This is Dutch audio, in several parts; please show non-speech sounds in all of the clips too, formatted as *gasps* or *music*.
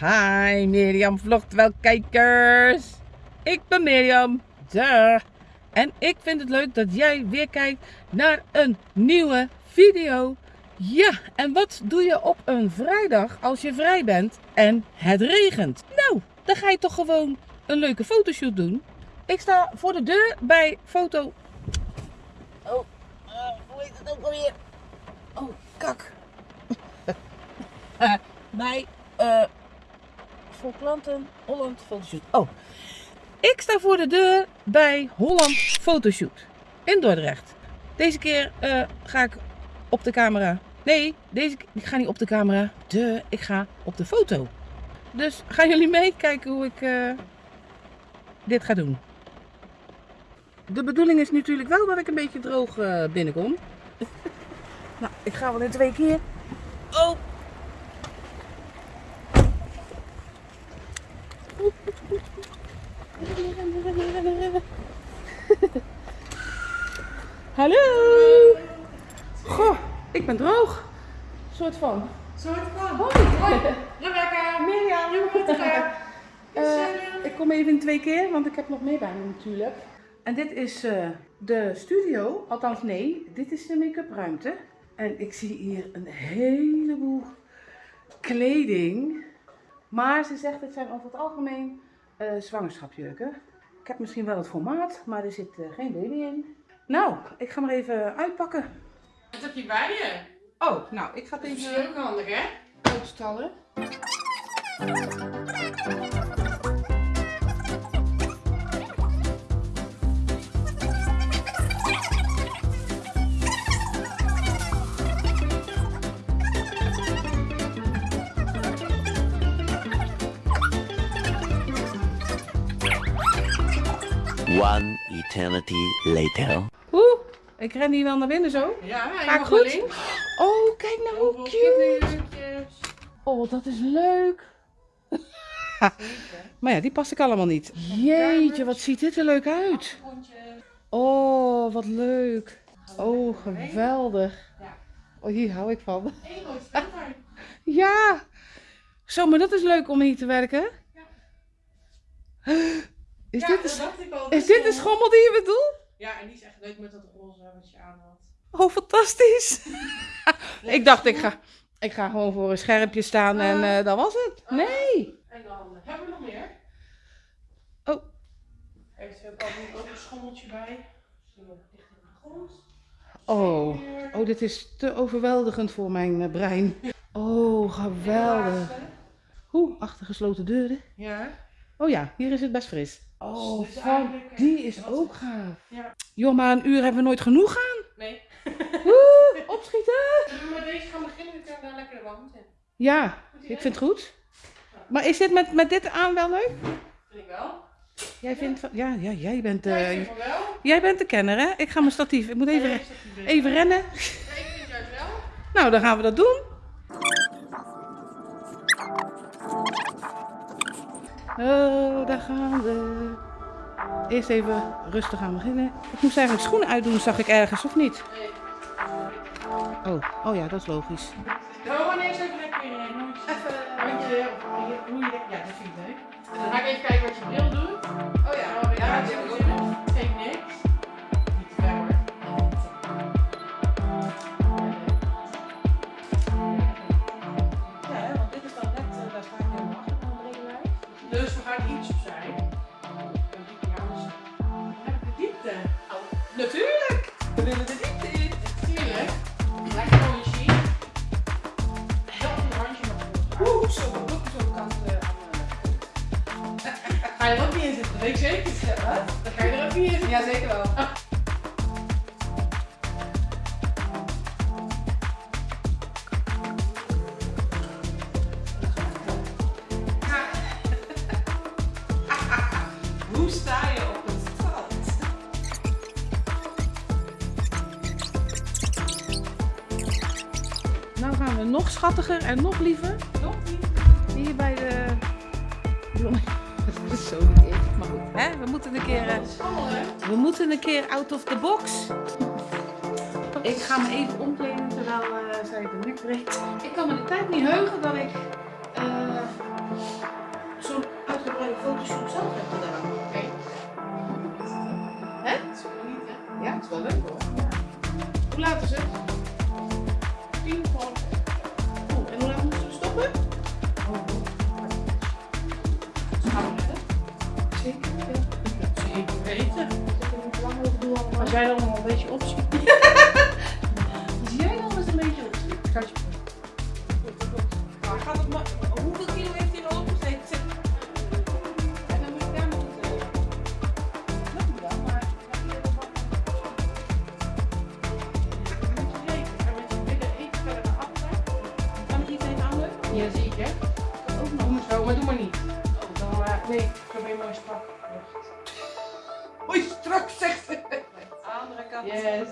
Hi Mirjam vlogt wel kijkers. Ik ben Mirjam. Duh. En ik vind het leuk dat jij weer kijkt naar een nieuwe video. Ja, en wat doe je op een vrijdag als je vrij bent en het regent? Nou, dan ga je toch gewoon een leuke fotoshoot doen. Ik sta voor de deur bij foto... Oh, uh, hoe heet het ook alweer? Oh, kak. *laughs* bij uh, voor klanten Holland Fotoshoot. Oh, ik sta voor de deur bij Holland Fotoshoot in Dordrecht. Deze keer uh, ga ik op de camera. Nee, deze ik ga niet op de camera. De, ik ga op de foto. Dus gaan jullie mee kijken hoe ik uh, dit ga doen. De bedoeling is natuurlijk wel dat ik een beetje droog uh, binnenkom. *laughs* nou, ik ga wel in twee keer. Oh, *laughs* Hallo! Goh, ik ben droog. Soort van. Soort van. Hoi! Hoi! Rebecca! Mirjam! Rebecca! Uh, *laughs* ik kom even in twee keer, want ik heb nog mee bij me natuurlijk. En dit is uh, de studio, althans nee, dit is de make-up ruimte. En ik zie hier een heleboel kleding. Maar ze zegt het zijn over het algemeen uh, zwangerschapjurken. Ik heb misschien wel het formaat, maar er zit uh, geen baby in. Nou, ik ga maar even uitpakken. Wat heb je bij je? Oh, nou, ik ga het even... Dat is handig, hè? Uitstallen. Eternity later. Oeh, ik ren hier wel naar binnen zo. Ja, Ga ik goed? Oh, kijk nou hoe cute. Oh, dat is leuk. maar ja, die past ik allemaal niet. Jeetje, wat ziet dit er leuk uit. Oh, wat leuk. Oh, geweldig. Oh, hier hou ik van. *laughs* Ja. Zo, maar dat is leuk om hier te werken. *gasps* Is, ja, dit, is, al, is dit de schommel die je bedoelt? Ja, en die is echt leuk met dat roze wat je aan had. Oh, fantastisch. *laughs* ik dacht, ik ga, ik ga gewoon voor een schermpje staan en uh, dat was het. Uh, nee. En dan hebben we nog meer. Oh. Er is ook al ook een schommeltje bij. De. Oh. oh, dit is te overweldigend voor mijn uh, brein. *laughs* Oh, geweldig. Hoe? Achter gesloten deuren? Ja. Oh ja, hier is het best fris. Oh, dus van, die is ook gaaf. Ja. Joh, maar een uur hebben we nooit genoeg gaan. Nee. *laughs* Woe, opschieten. Zullen we met deze gaan beginnen? Dan kunnen we daar lekker de wand in. Ja, ik vind het goed. Maar is dit met, met dit aan wel leuk? Vind ik wel. Jij vindt van, ja, ja, jij bent, uh, ja, wel. jij bent de kenner hè? Ik ga mijn statief, ik moet even, even rennen. Ja, ik vind juist wel. Nou, dan gaan we dat doen. Oh, daar gaan we. Eerst even rustig aan beginnen. Ik moest eigenlijk schoenen uitdoen, zag ik ergens, of niet? Nee. Oh, oh ja, dat is logisch. Nou, wanneer is even lekker weer Even handje, of hoe je Ja, dat vind ik leuk. En dan ga ik even kijken wat je bril doet. Oh ja, ja, dat Ga je er ook niet in zitten? Dat weet ik zeker. Dan ga je er ook niet in zitten. Ja, zeker wel. *laughs* Hoe sta je op het strand? Nou gaan we nog schattiger en nog liever. Nog niet. Hier bij de zo niet maar goed. Hè? We moeten een keer, eh, we moeten een keer out of the box. Ik ga me even omkleden terwijl uh, zij de nek breekt. Ik kan me de tijd niet heugen dat ik jij dan nog een beetje opschiet. Als *laughs* jij dan eens een beetje opschiet. Gaat je Maar gaat het maar, hoeveel kilo heeft hij er opgezeten? En dan moet je daar tellen. Dat moet wel, maar... Dan. Dan ik? Ja, zie je. Ook nog. Doe maar zo, maar doe maar niet. Dan, eh, nee, zo ben je mooi strak. Oei, strak zegt ze. Andere kant. Yes.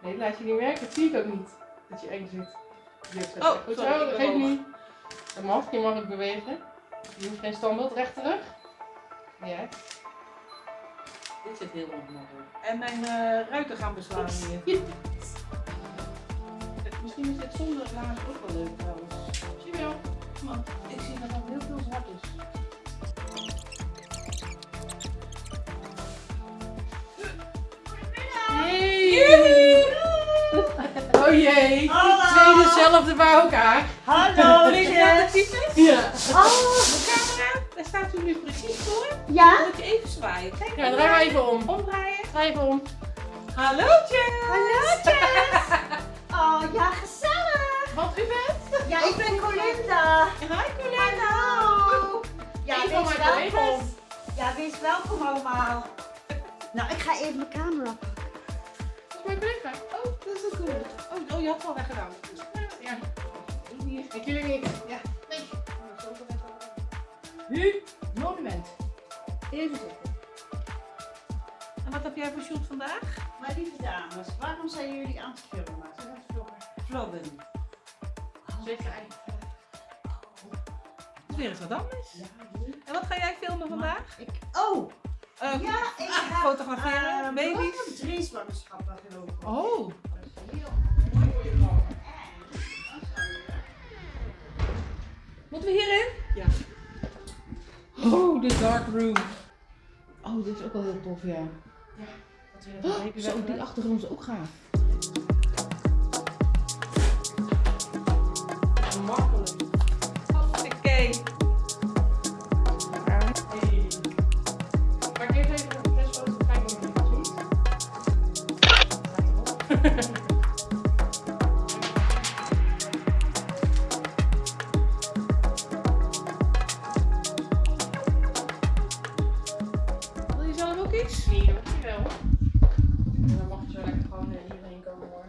Nee, laat je niet merken. Dat zie ik ook niet. Dat je eng zit. Oh, goed zo, dat geeft niet. Dat mag, je mag ook bewegen. Je hoeft geen standbeeld recht terug. Ja. Dit zit heel ongemakkelijk. En mijn eh, ruiten gaan beslaan hier. Misschien is dit zonder laars ook wel leuk trouwens. Zie je wel? Want ik zie dat er heel veel zwart is. Twee dezelfde bij elkaar. Hallo, *laughs* wat is? Ja. Oh, De camera, daar staat u nu precies voor. ja? Dan moet je even zwaaien. Kijk, Ja, draai maar even om. omdraaien. Draai even om. Hallo Jess! Hallo, Jess. *laughs* Oh, ja, gezellig. Want u bent? Ja, ik ben Colinda. Hi Colette! Hallo. Ja, wees welkom. om. Ja, wees welkom allemaal. Nou, ik ga even mijn camera mijn. Oh, dat is ook goed. Oh, oh, je had het al weggedaan. Ja. Hier. Ik jullie niet. Ja. Nee. Nu, monument. Even zitten. En wat heb jij voor shoot vandaag? Maar lieve dames, waarom zijn jullie aan het filmen? Vloggen. Zeker eigenlijk. Het is weer eens wat anders. En wat ga jij filmen vandaag? Ik, oh, Eh, ja, ik ga fotograferen, eh, baby's. Drie zwangerschappen gelopen. Oh, moeten we hierin? Ja. Oh, de dark room. Oh, dit is ook wel heel tof, ja. Dat we dat een beetje Zo, die achtergrond is ook gaaf. Makkelijk. Wil je zelf ook iets? Nee, dat je wel. En dan mag je zo lekker gewoon eh, hierheen komen hoor.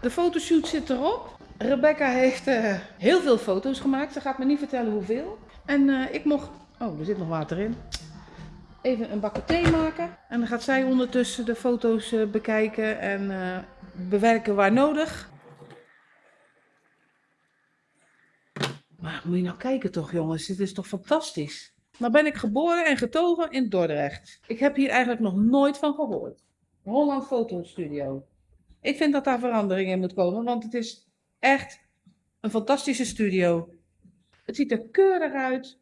De fotoshoot zit erop. Rebecca heeft eh, heel veel foto's gemaakt. Ze gaat me niet vertellen hoeveel. En eh, ik mocht... Oh, er zit nog water in. Even een bakje thee maken. En dan gaat zij ondertussen de foto's eh, bekijken en eh, bewerken waar nodig. Maar moet je nou kijken toch jongens, dit is toch fantastisch. Nou ben ik geboren en getogen in Dordrecht. Ik heb hier eigenlijk nog nooit van gehoord. Holland Fotostudio. Ik vind dat daar verandering in moet komen, want het is echt een fantastische studio. Het ziet er keurig uit.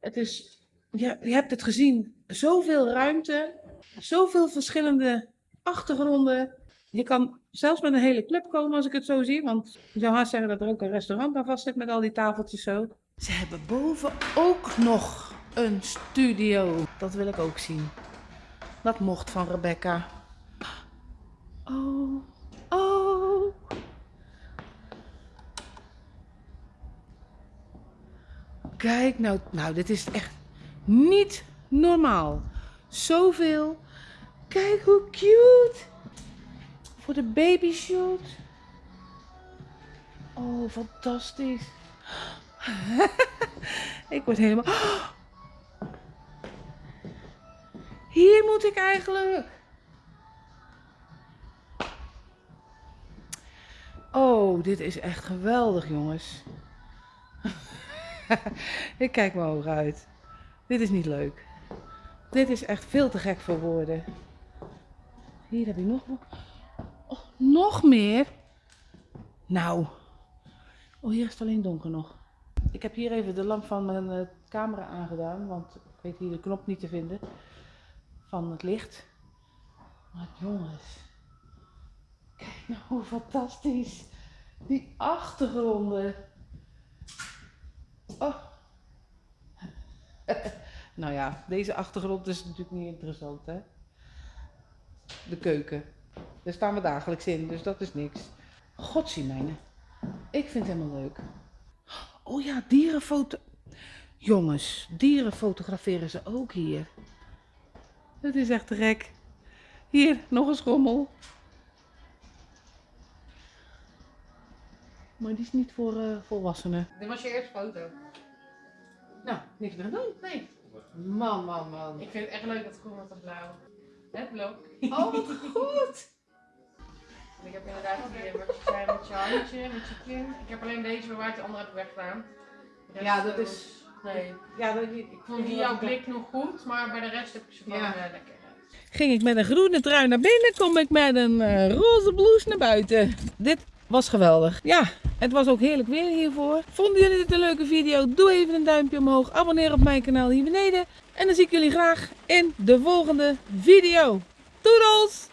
Het is, ja, je hebt het gezien, zoveel ruimte, zoveel verschillende achtergronden. Je kan zelfs met een hele club komen als ik het zo zie, want je zou haast zeggen dat er ook een restaurant aan vast zit met al die tafeltjes zo. Ze hebben boven ook nog een studio. Dat wil ik ook zien. Dat mocht van Rebecca. Oh, oh. Kijk nou, nou, dit is echt niet normaal. Zoveel. Kijk hoe cute. Voor de baby shoot. Oh, fantastisch. *laughs* ik word helemaal. Hier moet ik eigenlijk. Oh, dit is echt geweldig, jongens. *laughs* ik kijk me hoog uit. Dit is niet leuk. Dit is echt veel te gek voor woorden. Hier heb ik nog. Oh, nog meer? Nou. Oh, hier is het alleen donker nog. Ik heb hier even de lamp van mijn eh, camera aangedaan, want ik weet hier de knop niet te vinden van het licht. Maar jongens, kijk nou hoe fantastisch. Die achtergronden. Oh. *laughs* nou ja, deze achtergrond is natuurlijk niet interessant, hè? de keuken. Daar staan we dagelijks in, dus dat is niks. Godzijmijne. Ik vind het helemaal leuk. Oh ja, dierenfoto. Jongens, dieren fotograferen ze ook hier. Het is echt gek. Hier, nog een schommel. Maar die is niet voor eh, volwassenen. Dit was je eerste foto. Nou, niks meer doen. Nee. Man, man, man. Ik vind het echt leuk dat groen met dat blauw. Het blauw. Oh, wat goed. En *laughs* ik heb inderdaad je zei met je handje, met je kin. Ik heb alleen deze bewaard, de andere heb ik weggedaan. De Ja, dat eh, is... Nee. Ja, dat, ik Ik vond die jouw blik nog goed, maar bij de rest heb ik ze gewoon Ja. eh, lekker. Ging ik met een groene trui naar binnen, kom ik met een eh, roze blouse naar buiten. Dit was geweldig. Ja, het was ook heerlijk weer hiervoor. Vonden jullie dit een leuke video? Doe even een duimpje omhoog. Abonneer op mijn kanaal hier beneden. En dan zie ik jullie graag in de volgende video. Doedels!